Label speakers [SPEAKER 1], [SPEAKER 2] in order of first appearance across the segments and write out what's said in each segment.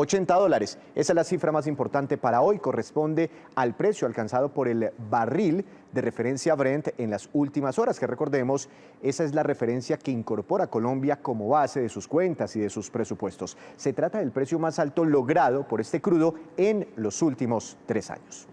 [SPEAKER 1] 80 dólares. Esa es la cifra más importante para hoy, corresponde al precio alcanzado por el barril de referencia Brent en las últimas horas, que recordemos, esa es la referencia que incorpora Colombia como base de sus cuentas y de sus presupuestos. Se trata del precio más alto logrado por este crudo en los últimos tres años.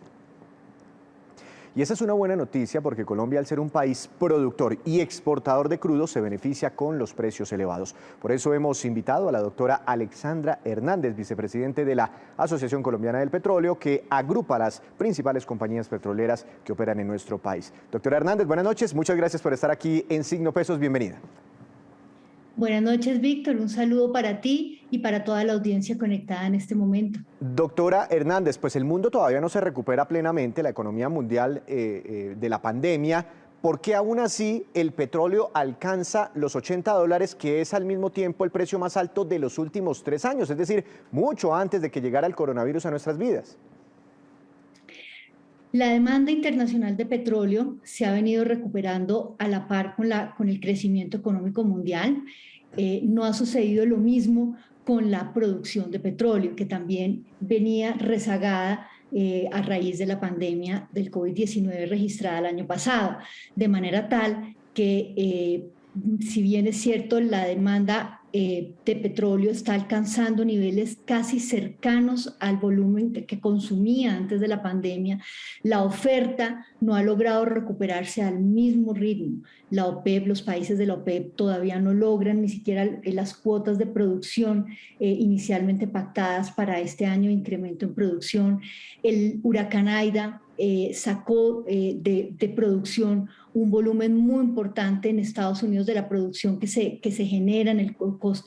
[SPEAKER 1] Y esa es una buena noticia porque Colombia, al ser un país productor y exportador de crudo, se beneficia con los precios elevados. Por eso hemos invitado a la doctora Alexandra Hernández, vicepresidente de la Asociación Colombiana del Petróleo, que agrupa las principales compañías petroleras que operan en nuestro país. Doctora Hernández, buenas noches. Muchas gracias por estar aquí en Signo Pesos. Bienvenida.
[SPEAKER 2] Buenas noches, Víctor. Un saludo para ti y para toda la audiencia conectada en este momento.
[SPEAKER 1] Doctora Hernández, pues el mundo todavía no se recupera plenamente, la economía mundial eh, eh, de la pandemia. ¿Por qué aún así el petróleo alcanza los 80 dólares, que es al mismo tiempo el precio más alto de los últimos tres años? Es decir, mucho antes de que llegara el coronavirus a nuestras vidas.
[SPEAKER 2] La demanda internacional de petróleo se ha venido recuperando a la par con, la, con el crecimiento económico mundial. Eh, no ha sucedido lo mismo con la producción de petróleo, que también venía rezagada eh, a raíz de la pandemia del COVID-19 registrada el año pasado, de manera tal que eh, si bien es cierto la demanda eh, de petróleo está alcanzando niveles casi cercanos al volumen que consumía antes de la pandemia, la oferta no ha logrado recuperarse al mismo ritmo. La OPEP, los países de la OPEP todavía no logran ni siquiera las cuotas de producción eh, inicialmente pactadas para este año de incremento en producción. El huracán Aida eh, sacó de, de producción un volumen muy importante en Estados Unidos de la producción que se, que se genera en, el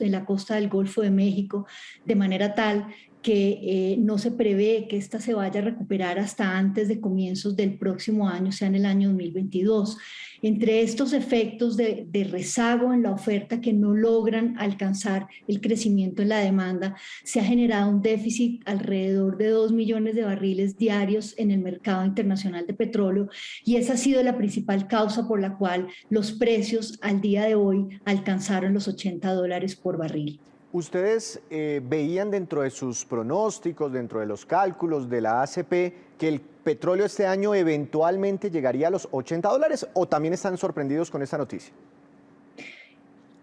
[SPEAKER 2] en la costa del Golfo de México, de manera tal que eh, no se prevé que esta se vaya a recuperar hasta antes de comienzos del próximo año, sea en el año 2022. Entre estos efectos de, rezago en la oferta que no logran alcanzar el crecimiento en la demanda, se ha generado un déficit alrededor de 2 millones de barriles diarios en el mercado internacional de petróleo y esa ha sido la principal causa por la cual los precios al día de hoy alcanzaron los 80 dólares por barril.
[SPEAKER 1] ¿Ustedes eh, veían dentro de sus pronósticos, dentro de los cálculos de la ACP, que el petróleo este año eventualmente llegaría a los 80 dólares o también están sorprendidos con esta noticia?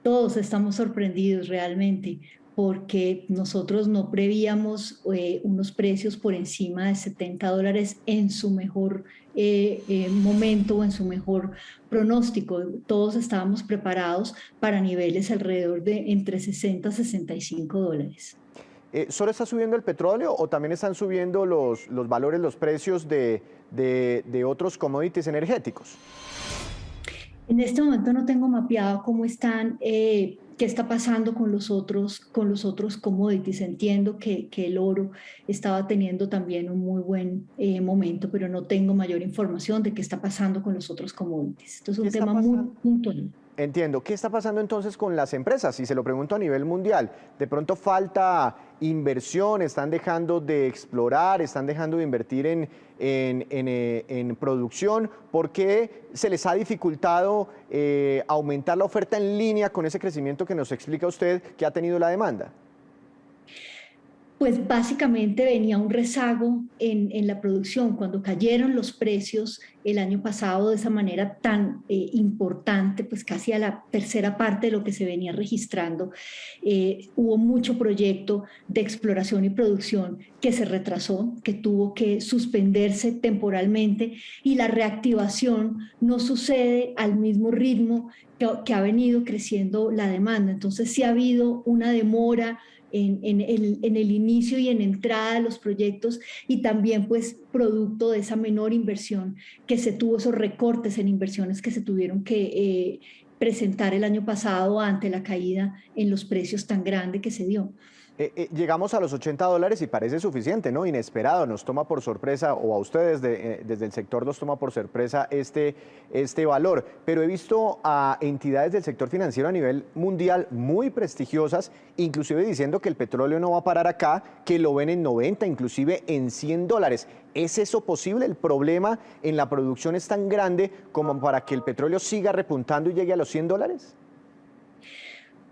[SPEAKER 2] Todos estamos sorprendidos realmente porque nosotros no prevíamos eh, unos precios por encima de 70 dólares en su mejor eh, eh, momento o en su mejor pronóstico. Todos estábamos preparados para niveles alrededor de entre 60 y 65 dólares.
[SPEAKER 1] ¿Solo está subiendo el petróleo o también están subiendo los, los valores, los precios de, de, de otros commodities energéticos?
[SPEAKER 2] En este momento no tengo mapeado cómo están qué está pasando con los otros, con los otros commodities. Entiendo que, que el oro estaba teniendo también un muy buen eh, momento, pero no tengo mayor información de qué está pasando con los otros commodities. Esto es un tema muy puntual.
[SPEAKER 1] Entiendo. ¿Qué está pasando entonces con las empresas? Si se lo pregunto a nivel mundial, de pronto falta inversión, están dejando de explorar, están dejando de invertir en, en, en, producción. ¿Por qué se les ha dificultado eh, aumentar la oferta en línea con ese crecimiento que nos explica usted que ha tenido la demanda?
[SPEAKER 2] Pues básicamente venía un rezago en, la producción. Cuando cayeron los precios el año pasado de esa manera tan eh, importante, pues casi a la tercera parte de lo que se venía registrando, eh, hubo mucho proyecto de exploración y producción que se retrasó, que tuvo que suspenderse temporalmente y la reactivación no sucede al mismo ritmo que, que ha venido creciendo la demanda. Entonces sí ha habido una demora en, el, inicio y en entrada de los proyectos y también pues producto de esa menor inversión que se tuvo, esos recortes en inversiones que se tuvieron que eh, presentar el año pasado ante la caída en los precios tan grande que se dio.
[SPEAKER 1] Eh, eh, llegamos a los 80 dólares y parece suficiente, ¿no? Inesperado, nos toma por sorpresa, o a ustedes eh, desde el sector nos toma por sorpresa este, este valor. Pero he visto a entidades del sector financiero a nivel mundial muy prestigiosas, inclusive diciendo que el petróleo no va a parar acá, que lo ven en 90, inclusive en 100 dólares. ¿Es eso posible? ¿El problema en la producción es tan grande como para que el petróleo siga repuntando y llegue a los 100 dólares?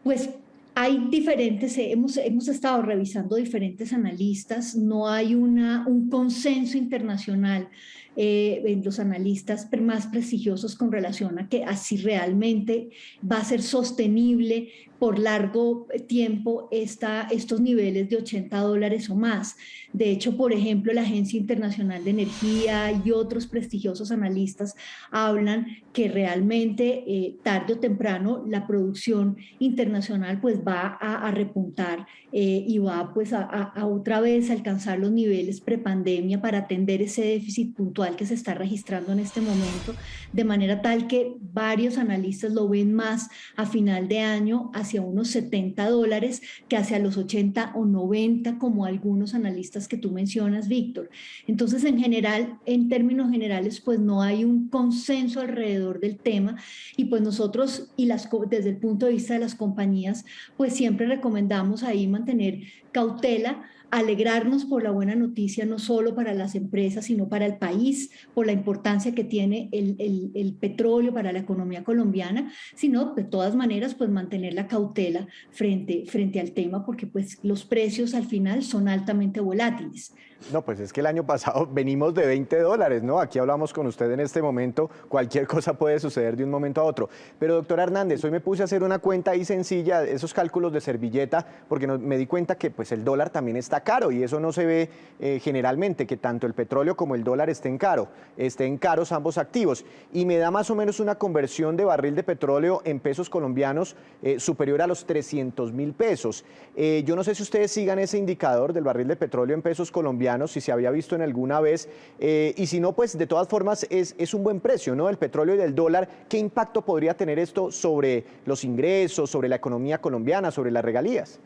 [SPEAKER 2] Pues hay diferentes, hemos, hemos estado revisando diferentes analistas, no hay una, un consenso internacional eh, los analistas más prestigiosos con relación a que así realmente va a ser sostenible por largo tiempo esta, estos niveles de 80 dólares o más. De hecho, por ejemplo, la Agencia Internacional de Energía y otros prestigiosos analistas hablan que realmente eh, tarde o temprano la producción internacional pues va a, repuntar eh, y va pues a, a, otra vez alcanzar los niveles prepandemia para atender ese déficit puntual que se está registrando en este momento, de manera tal que varios analistas lo ven más a final de año hacia unos 70 dólares que hacia los 80 o 90 como algunos analistas que tú mencionas, Víctor. Entonces, en general, en términos generales, pues no hay un consenso alrededor del tema y pues nosotros, y las, desde el punto de vista de las compañías, pues siempre recomendamos ahí mantener cautela alegrarnos por la buena noticia no solo para las empresas, sino para el país, por la importancia que tiene el, el, petróleo para la economía colombiana, sino de todas maneras pues mantener la cautela frente, frente al tema porque pues los precios al final son altamente volátiles.
[SPEAKER 1] No, pues es que el año pasado venimos de 20 dólares, ¿no? Aquí hablamos con usted en este momento, cualquier cosa puede suceder de un momento a otro. Pero doctor Hernández, hoy me puse a hacer una cuenta ahí sencilla, esos cálculos de servilleta, porque me di cuenta que pues el dólar también está caro y eso no se ve eh, generalmente, que tanto el petróleo como el dólar estén caro, estén caros ambos activos. Y me da más o menos una conversión de barril de petróleo en pesos colombianos eh, superior a los 300 mil pesos. Eh, yo no sé si ustedes sigan ese indicador del barril de petróleo en pesos colombianos, si se había visto en alguna vez, y si no, pues de todas formas es, es un buen precio, ¿no? El petróleo y del dólar, ¿qué impacto podría tener esto sobre los ingresos, sobre la economía colombiana, sobre las regalías?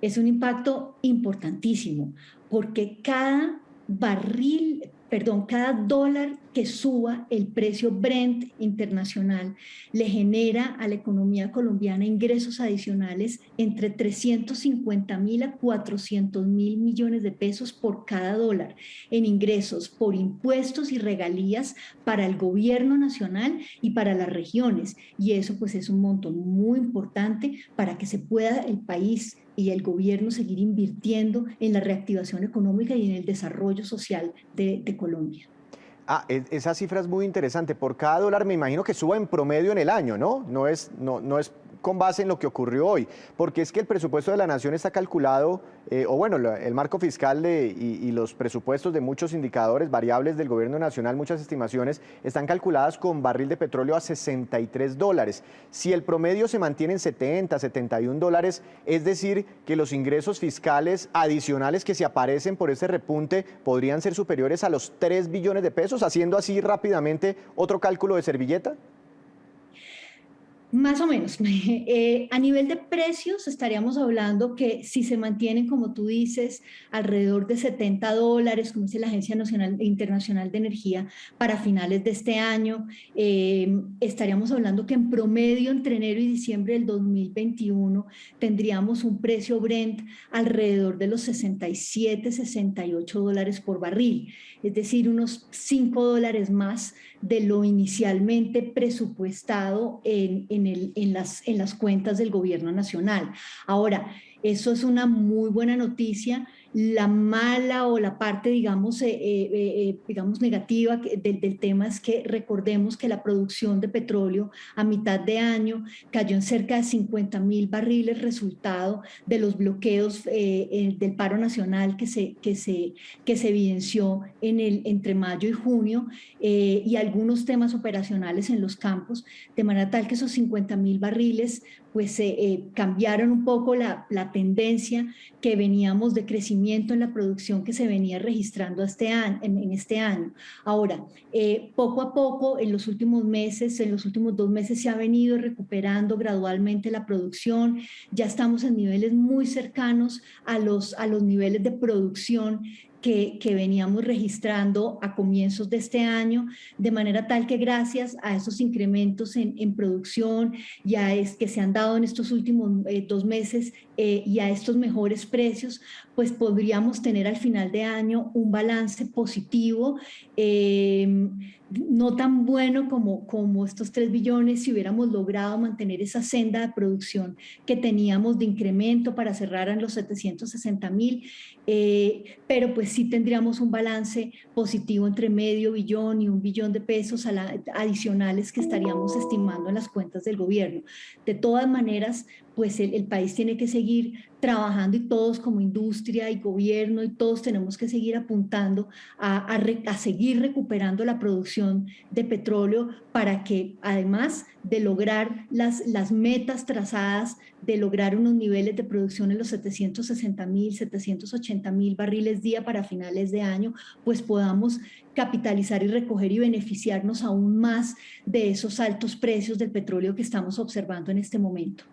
[SPEAKER 2] es un impacto importantísimo porque cada barril, perdón, cada dólar que suba el precio Brent internacional le genera a la economía colombiana ingresos adicionales entre 350 mil a 400 mil millones de pesos por cada dólar en ingresos por impuestos y regalías para el gobierno nacional y para las regiones. Y eso pues es un monto muy importante para que se pueda el país y el gobierno seguir invirtiendo en la reactivación económica y en el desarrollo social de, Colombia.
[SPEAKER 1] Ah, esa cifra es muy interesante. Por cada dólar me imagino que suba en promedio en el año, ¿no? No es, no, no es con base en lo que ocurrió hoy, porque es que el presupuesto de la Nación está calculado, eh, o bueno, el marco fiscal de, y, los presupuestos de muchos indicadores variables del gobierno nacional, muchas estimaciones, están calculadas con barril de petróleo a 63 dólares. Si el promedio se mantiene en 70, 71 dólares, es decir, que los ingresos fiscales adicionales que se aparecen por ese repunte podrían ser superiores a los 3 billones de pesos, haciendo así rápidamente otro cálculo de servilleta.
[SPEAKER 2] Más o menos. Eh, a nivel de precios estaríamos hablando que si se mantienen, como tú dices, alrededor de 70 dólares, como dice la Agencia Nacional Internacional de Energía, para finales de este año, eh, estaríamos hablando que en promedio entre enero y diciembre del 2021 tendríamos un precio Brent alrededor de los 67, 68 dólares por barril, es decir, unos 5 dólares más de lo inicialmente presupuestado en, en, las, en las cuentas del gobierno nacional. Ahora, eso es una muy buena noticia. La mala o la parte, digamos, eh, eh, eh, digamos negativa del, tema es que recordemos que la producción de petróleo a mitad de año cayó en cerca de 50 mil barriles resultado de los bloqueos del paro nacional que se, que se, que se evidenció en el, entre mayo y junio y algunos temas operacionales en los campos, de manera tal que esos 50 mil barriles pues cambiaron un poco la, la, tendencia que veníamos de crecimiento en la producción que se venía registrando este año, en, este año. Ahora, eh, poco a poco, en los últimos meses, en los últimos dos meses se ha venido recuperando gradualmente la producción, ya estamos en niveles muy cercanos a los, a los niveles de producción que, veníamos registrando a comienzos de este año, de manera tal que gracias a esos incrementos en, producción ya es que se han dado en estos últimos eh, dos meses eh, y a estos mejores precios, pues podríamos tener al final de año un balance positivo, em, no tan bueno como, como estos 3 billones si hubiéramos logrado mantener esa senda de producción que teníamos de incremento para cerrar en los 760 mil, eh, pero pues sí tendríamos un balance positivo entre medio billón y un billón de pesos adicionales que estaríamos estimando en las cuentas del gobierno. De todas maneras, pues el, país tiene que seguir trabajando y todos como industria y gobierno y todos tenemos que seguir apuntando a, seguir recuperando la producción de petróleo para que además de lograr las, las metas trazadas, de lograr unos niveles de producción en los 760 mil, 780 mil barriles día para finales de año, pues podamos capitalizar y recoger y beneficiarnos aún más de esos altos precios del petróleo que estamos observando en este momento.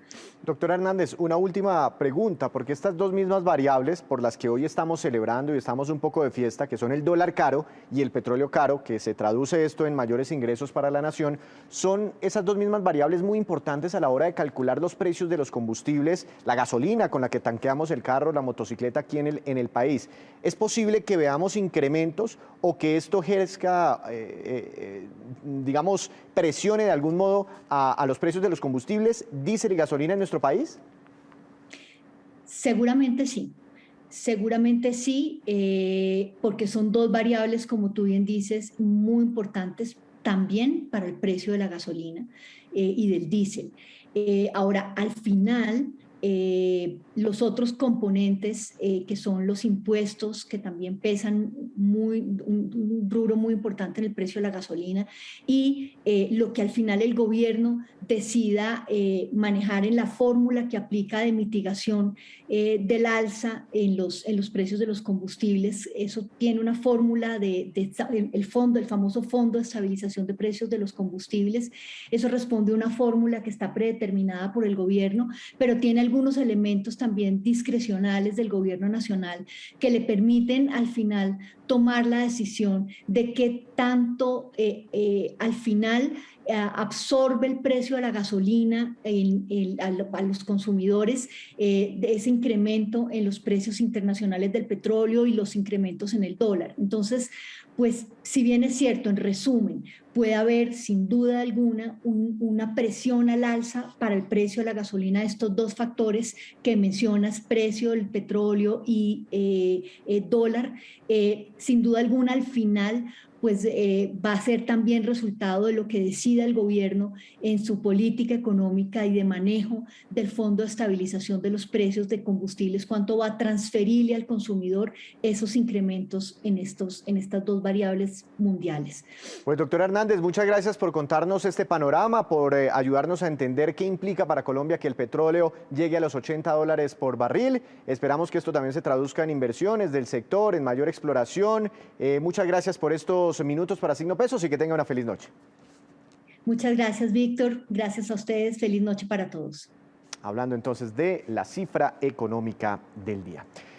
[SPEAKER 1] Doctora Hernández, una última pregunta, porque estas dos mismas variables por las que hoy estamos celebrando y estamos un poco de fiesta, que son el dólar caro y el petróleo caro, que se traduce esto en mayores ingresos para la nación, son esas dos mismas variables muy importantes a la hora de calcular los precios de los combustibles, la gasolina con la que tanqueamos el carro, la motocicleta aquí en el, en el país. ¿Es posible que veamos incrementos o que esto ejerza, eh, eh, eh, digamos, presione de algún modo a, los precios de los combustibles, diésel y gasolina en nuestro país?
[SPEAKER 2] Seguramente sí. Seguramente sí, porque son dos variables, como tú bien dices, muy importantes también para el precio de la gasolina y del diésel. Ahora, al final, eh, los otros componentes eh, que son los impuestos que también pesan muy, un, rubro muy importante en el precio de la gasolina y eh, lo que al final el gobierno decida manejar en la fórmula que aplica de mitigación del alza en los, en los precios de los combustibles. Eso tiene una fórmula de, de, el fondo, el famoso fondo de estabilización de precios de los combustibles. Eso responde a una fórmula que está predeterminada por el gobierno, pero tiene algunos elementos también discrecionales del gobierno nacional que le permiten al final tomar la decisión de qué tanto eh, eh, al final eh, absorbe el precio de la gasolina a, los consumidores, de ese incremento en los precios internacionales del petróleo y los incrementos en el dólar. Entonces, pues si bien es cierto, en resumen, puede haber sin duda alguna una presión al alza para el precio de la gasolina, estos dos factores que mencionas, precio del petróleo y eh, eh, dólar, eh, sin duda alguna al final pues eh, va a ser también resultado de lo que decida el gobierno en su política económica y de manejo del Fondo de Estabilización de los Precios de Combustibles, cuánto va a transferirle al consumidor esos incrementos en, estos, en estas dos variables mundiales.
[SPEAKER 1] Pues doctor Hernández, muchas gracias por contarnos este panorama, por eh, ayudarnos a entender qué implica para Colombia que el petróleo llegue a los 80 dólares por barril. Esperamos que esto también se traduzca en inversiones del sector, en mayor exploración. Eh, muchas gracias por estos minutos para Signo Pesos y que tenga una feliz noche.
[SPEAKER 2] Muchas gracias, Víctor. Gracias a ustedes. Feliz noche para todos.
[SPEAKER 1] Hablando entonces de la cifra económica del día.